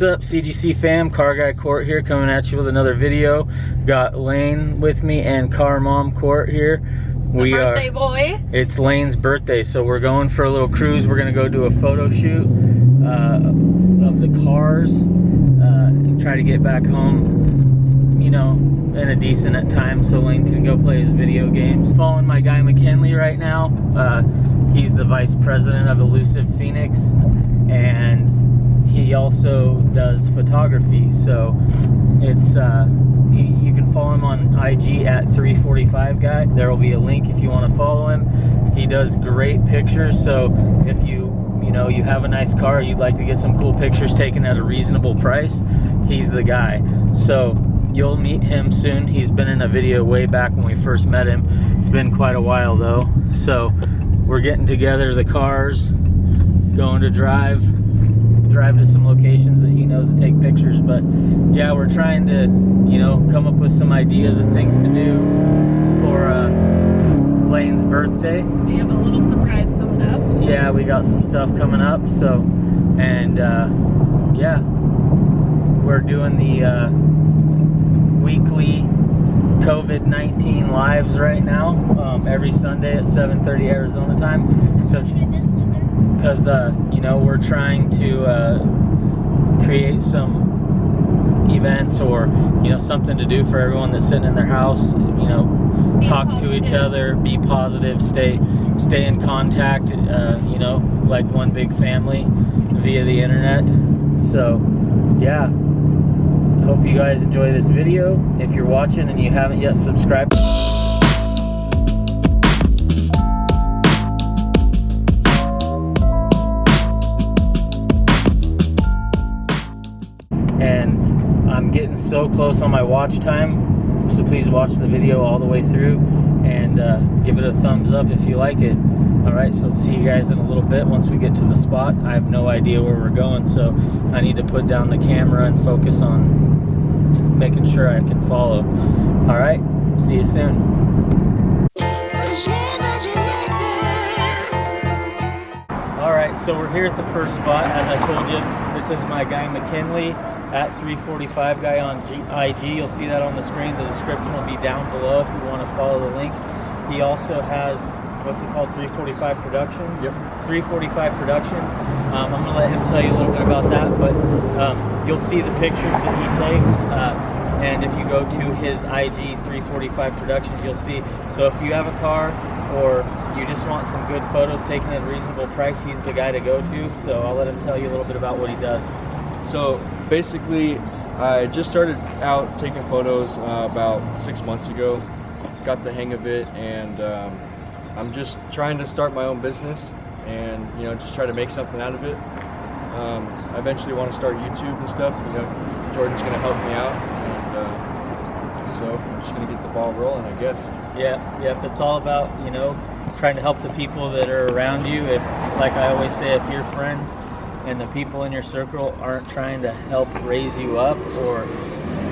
What's up CGC fam, Car Guy Court here coming at you with another video. Got Lane with me and Car Mom Court here. We birthday are, boy. It's Lane's birthday, so we're going for a little cruise. We're gonna go do a photo shoot uh, of the cars uh, and try to get back home, you know, in a decent time so Lane can go play his video games. Following my guy McKinley right now. Uh, he's the vice president of Elusive Phoenix and he also does photography. So it's uh, you can follow him on IG at 345 guy. There will be a link if you want to follow him. He does great pictures. So if you you know you have a nice car, you'd like to get some cool pictures taken at a reasonable price, he's the guy. So you'll meet him soon. He's been in a video way back when we first met him. It's been quite a while though. So we're getting together the cars, going to drive drive to some locations that he knows to take pictures. But yeah, we're trying to, you know, come up with some ideas of things to do for uh, Lane's birthday. We have a little surprise coming up. Yeah, we got some stuff coming up. So, and uh, yeah, we're doing the uh, weekly COVID-19 lives right now, um, every Sunday at 7.30 Arizona time. So, because uh, you know we're trying to uh, create some events or you know something to do for everyone that's sitting in their house you know be talk positive. to each other be positive stay stay in contact uh, you know like one big family via the internet. So yeah. Hope you guys enjoy this video. If you're watching and you haven't yet subscribed so close on my watch time so please watch the video all the way through and uh, give it a thumbs up if you like it. All right so see you guys in a little bit once we get to the spot. I have no idea where we're going so i need to put down the camera and focus on making sure i can follow. All right see you soon. All right so we're here at the first spot. As i told you this is my guy mckinley at 345 guy on G IG. You'll see that on the screen. The description will be down below if you want to follow the link. He also has what's it called 345 Productions. Yep. 345 Productions. Um, I'm gonna let him tell you a little bit about that, but um, you'll see the pictures that he takes. Uh, and if you go to his IG 345 Productions, you'll see. So if you have a car or you just want some good photos taken at a reasonable price, he's the guy to go to. So I'll let him tell you a little bit about what he does. So basically, I just started out taking photos uh, about six months ago. Got the hang of it, and um, I'm just trying to start my own business, and you know, just try to make something out of it. Um, I eventually want to start YouTube and stuff. You know, Jordan's going to help me out, and uh, so I'm just going to get the ball rolling, I guess. Yeah, yeah. It's all about you know trying to help the people that are around you. If, like I always say, if your friends and the people in your circle aren't trying to help raise you up or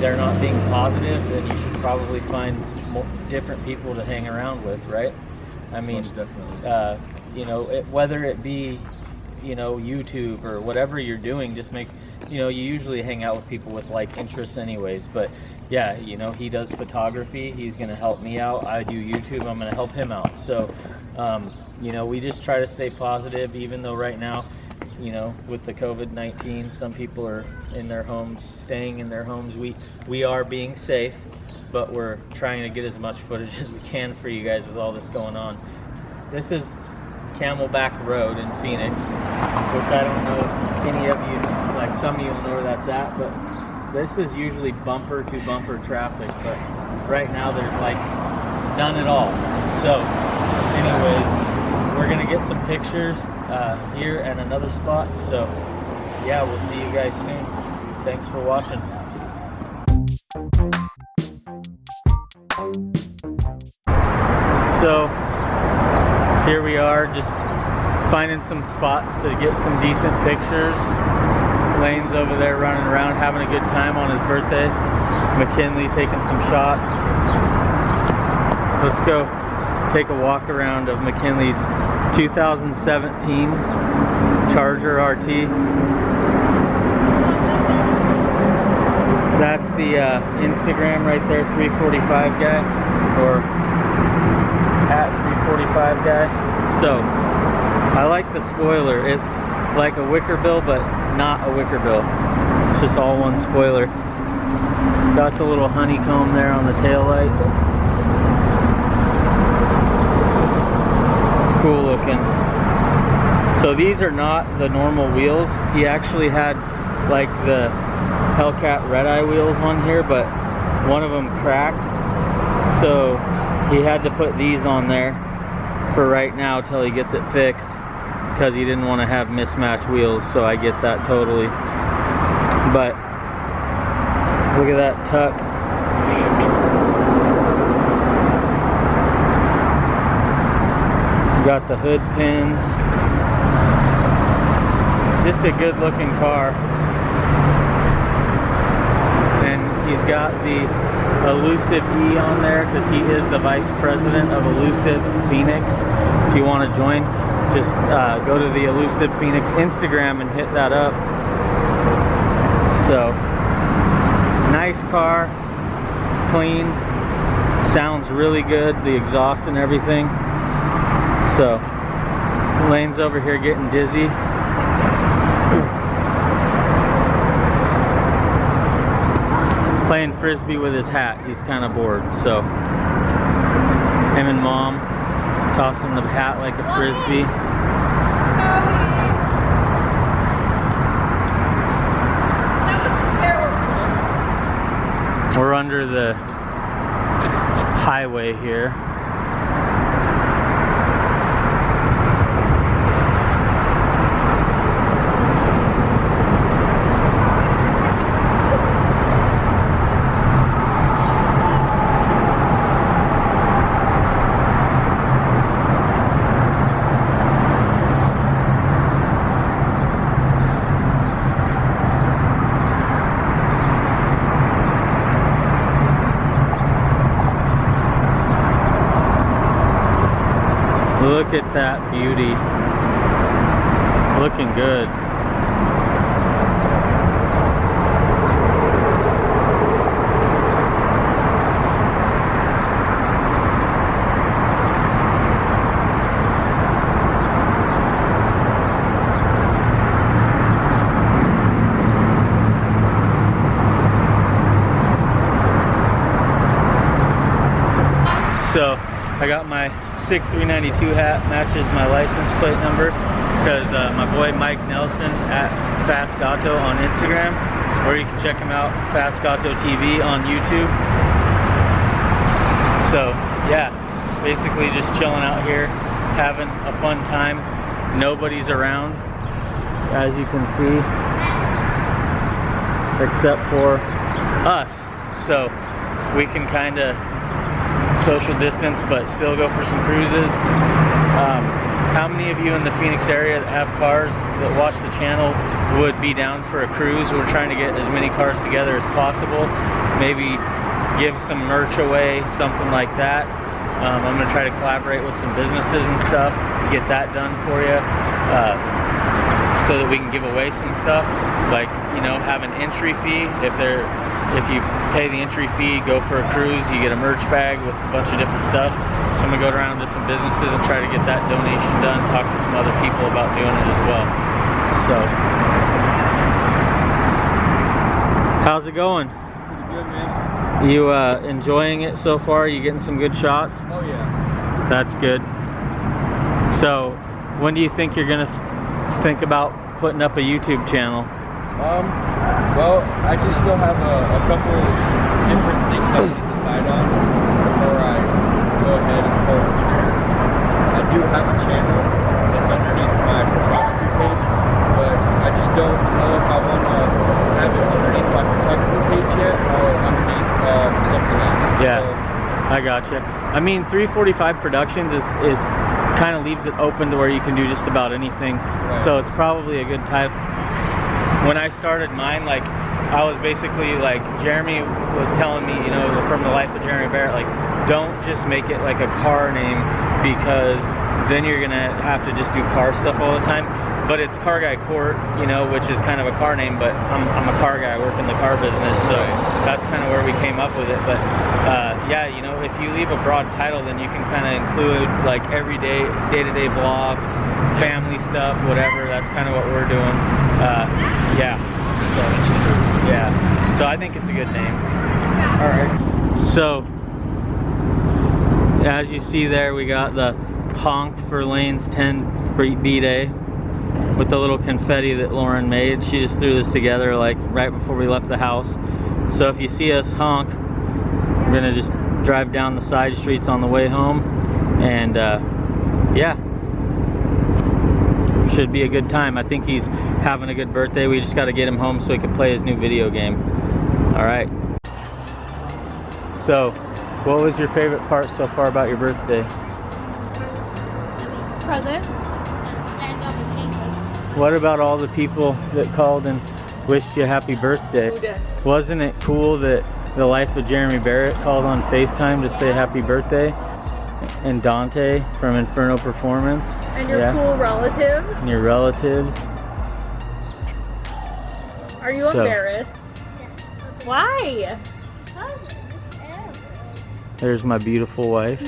they're not being positive, then you should probably find more, different people to hang around with, right? I mean, uh, you know, it, whether it be, you know, YouTube or whatever you're doing, just make, you know, you usually hang out with people with like interests anyways. But yeah, you know, he does photography. He's going to help me out. I do YouTube. I'm going to help him out. So, um, you know, we just try to stay positive, even though right now you know, with the COVID-19, some people are in their homes, staying in their homes. We we are being safe. but we're trying to get as much footage as we can for you guys with all this going on. This is Camelback Road in Phoenix, which I don't know if any of you, like some of you know where that's at, but this is usually bumper to bumper traffic, but right now there's like none at all. So, anyways, we're gonna get some pictures uh, here and another spot. So, yeah, we'll see you guys soon. Thanks for watching. So, here we are, just finding some spots to get some decent pictures. Lane's over there running around having a good time on his birthday. McKinley taking some shots. Let's go take a walk around of McKinley's 2017 Charger RT. That's the uh, Instagram right there, 345 guy, or at 345 guy. So, I like the spoiler. It's like a Wickerbill, but not a Wickerbill. It's just all one spoiler. Got the little honeycomb there on the tail lights. Cool looking. So these are not the normal wheels. He actually had like the Hellcat Red Eye wheels on here, but one of them cracked. So he had to put these on there for right now till he gets it fixed because he didn't want to have mismatched wheels so I get that totally but look at that tuck got the hood pins. Just a good looking car. And he's got the elusive E on there because he is the vice president of elusive Phoenix. If you want to join just uh, go to the elusive Phoenix Instagram and hit that up. So nice car clean sounds really good the exhaust and everything so lane's over here getting dizzy playing frisbee with his hat. He's kind of bored, so him and mom tossing the hat like a frisbee. We're under the highway here. Look at that beauty. Looking good. So I got my SIG 392 hat, matches my license plate number because uh, my boy Mike Nelson at Fast Auto on Instagram, or you can check him out, Fast Auto TV on YouTube. So yeah, basically just chilling out here, having a fun time. Nobody's around, as you can see, except for us. So we can kind of social distance but still go for some cruises. Um, how many of you in the Phoenix area that have cars that watch the channel would be down for a cruise? We're trying to get as many cars together as possible. Maybe give some merch away, something like that. Um, I'm going to try to collaborate with some businesses and stuff to get that done for you. Uh, so that we can give away some stuff like you know have an entry fee if they're if you pay the entry fee go for a cruise you get a merch bag with a bunch of different stuff so I'm gonna go around to some businesses and try to get that donation done talk to some other people about doing it as well so how's it going Pretty Good, man. You uh, enjoying it so far? You getting some good shots? Oh, yeah. That's good. So, when do you think you're gonna think about putting up a YouTube channel? Um, well, I just still have a, a couple different things I need to decide on before I go ahead and pull the trigger. I do have a channel that's underneath my photography page, but I just don't know if I want to have it underneath my photography page yet or underneath um, something else. Yeah. So, I gotcha. I mean, 345 Productions is, is kind of leaves it open to where you can do just about anything. So it's probably a good type. When I started mine, like I was basically like Jeremy was telling me, you know, from the life of Jeremy Barrett, like don't just make it like a car name because then you're gonna have to just do car stuff all the time. But it's Car Guy Court, you know, which is kind of a car name, but I'm, I'm a car guy, I work in the car business, so that's kind of where we came up with it. But uh, yeah, you know, if you leave a broad title, then you can kind of include like everyday, day-to-day vlogs, family stuff, whatever. That's kind of what we're doing. Uh, yeah. So, yeah. So I think it's a good name. all right. So, as you see there, we got the honk for Lane's 10 B-Day with the little confetti that Lauren made. She just threw this together like right before we left the house. So if you see us honk, we're gonna just drive down the side streets on the way home. And uh, yeah, should be a good time. I think he's having a good birthday. We just gotta get him home so he can play his new video game. All right. So, what was your favorite part so far about your birthday? Presents. What about all the people that called and wished you a happy birthday? Wasn't it cool that the life of Jeremy Barrett called on FaceTime to say happy birthday? And Dante from Inferno Performance And your Yeah. cool relatives. and your relatives. Are you So- embarrassed? Why? There's my beautiful wife.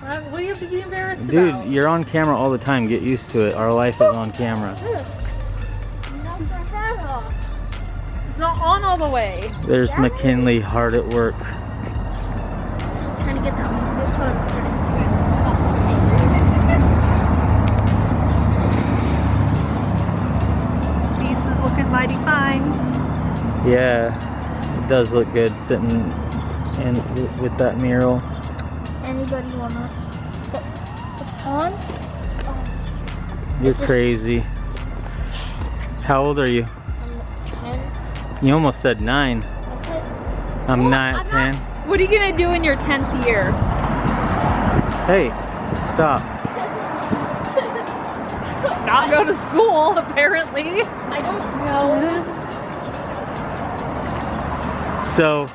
What what do you have to be embarrassed Dude, about? you're on camera all the time. Get used to it. Our life is on camera. It's not on all the way. There's McKinley hard at work. Trying to get that good photo for Instagram. Beast is looking mighty fine. Yeah, it does look good sitting in with that mural. Anybody wanna put what's on? You're crazy. How old are you? I'm 10. You almost said nine. I'm Well, not I'm ten. not- What are you gonna do in your 10th year? Hey, stop. Not go to school, apparently. I don't know. So,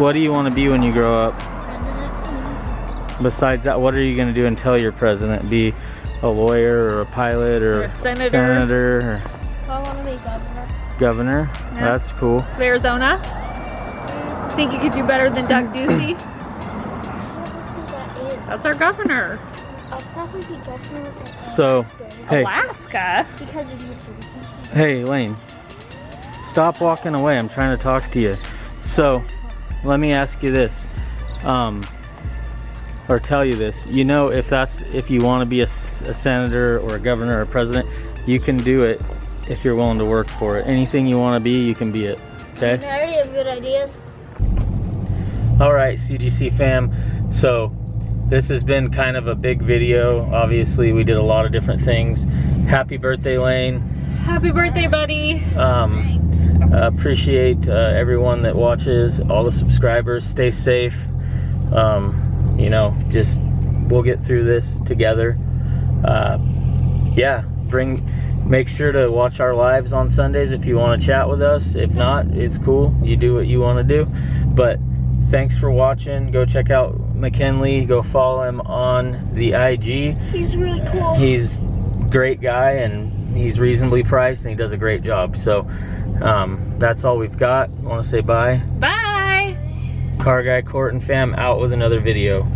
what do you want to be when you grow up? President. Besides that, what are you going to do until you're president? Be a lawyer or a pilot or, Or a senator. senator or I wanna be governor. governor? Yeah. That's cool. Of Arizona. Think you could do better than Doug Ducey? I don't know who that is. Our governor. I'll probably be governor of So, Alaska Hey. Alaska. because of you. Hey, Lane. Stop walking away. I'm trying to talk to you. So, let me ask you this. Um, or tell you this. You know, if that's if you want to be a senator or a governor or a president, you can do it if you're willing to work for it. Anything you want to be, you can be it. Okay? I already have good ideas. All right, CGC fam. So this has been kind of a big video. Obviously, we did a lot of different things. Happy birthday, Lane. Happy birthday, buddy. Um, uh, appreciate uh, everyone that watches, all the subscribers. Stay safe. Um, you know, just we'll get through this together. Uh, yeah, bring. Make sure to watch our lives on Sundays if you want to chat with us. If not, it's cool. You do what you want to do. But thanks for watching. Go check out McKinley. Go follow him on the IG. He's really cool. He's great guy and he's reasonably priced and he does a great job. So um, that's all we've got. Want to say bye. Bye. Car guy Court and fam out with another video.